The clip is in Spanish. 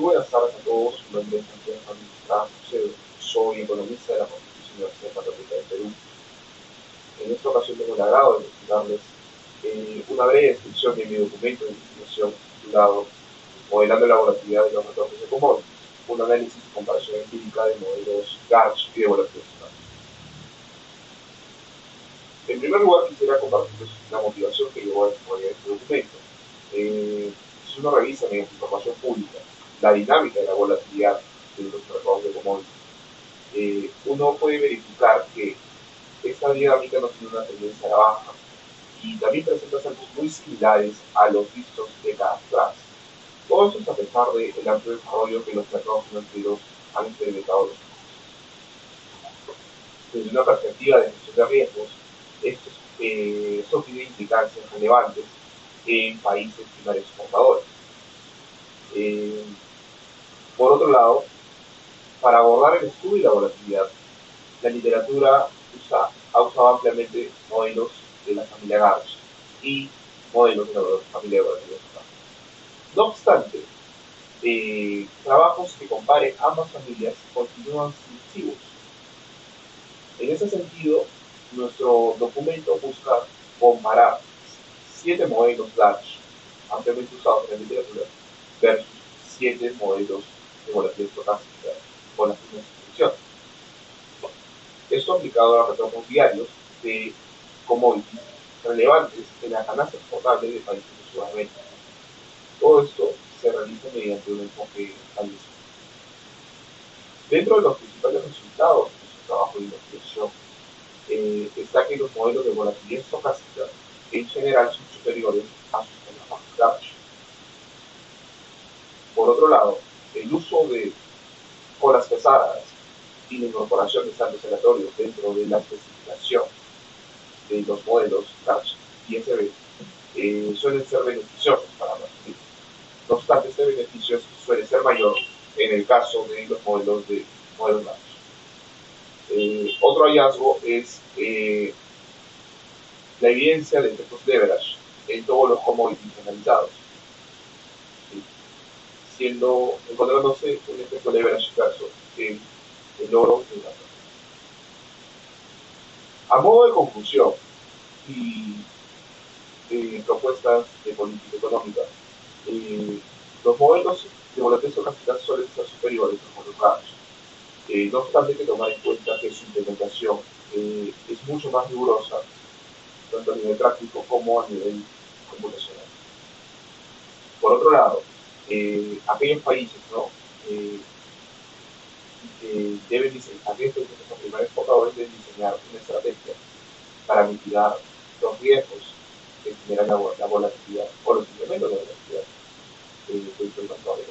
Muy buenas tardes a todos. Mi nombre es Santiago José. Soy economista de la Pontificia Universidad Católica de Perú. En esta ocasión tengo el agrado de presentarles eh, una breve descripción de mi documento de investigación titulado Modelando la volatilidad de los retornos de commodities, un análisis y comparación empírica de modelos GARCH y de volatilidad. En primer lugar, quisiera compartirles la motivación que llevó a este documento. Eh, si uno revisa mediante información pública la dinámica de la volatilidad de los mercados de commodities, eh, uno puede verificar que esta dinámica no tiene una tendencia a la baja y también presenta saltos muy similares a los vistos décadas atrás. Todo esto es a pesar del amplio desarrollo que los mercados financieros han experimentado los Desde una perspectiva de gestión de riesgos, estos, eh, esto tiene implicancias relevantes en países primarios exportadores. Eh, por otro lado, para abordar el estudio y la volatilidad, la literatura ha usado ampliamente modelos de la familia Garch y modelos de la familia de volatilidad. No obstante, eh, trabajos que comparen ambas familias continúan sin En ese sentido, nuestro documento busca comparar siete modelos large ampliamente usados en la literatura versus siete modelos volatilidad estocástica con las mismas instrucciones. Esto aplicado a retornos diarios de commodities relevantes en la canasta exportable de países de Sudamérica. Todo esto se realiza mediante un enfoque analítico. Dentro de los principales resultados de su trabajo de investigación eh, está que los modelos de volatilidad estocástica en general son superiores a sus temas large. Por otro lado, y la incorporación de saltos aleatorios dentro de la especificación de los modelos large y SB eh, suelen ser beneficiosos para los clientes. No obstante, este beneficio suele ser mayor en el caso de los modelos de modelos large. Eh, otro hallazgo es eh, la evidencia de efectos leverage en todos los commodities analizados, siendo, encontrándose un efecto leverage inverso en el oro y la A modo de conclusión y eh, propuestas de política económica, los modelos de volatilidad capital suelen ser superiores a los modelos eh, no obstante, hay que tomar en cuenta que su implementación eh, es mucho más rigurosa, tanto a nivel práctico como a nivel computacional. Por otro lado, eh, aquellos países ¿no? eh, deben diseñar, nuestros primeros compradores deben diseñar una estrategia para mitigar los riesgos que generan la, la volatilidad o los incrementos de volatilidad eh, de, de, de los mercados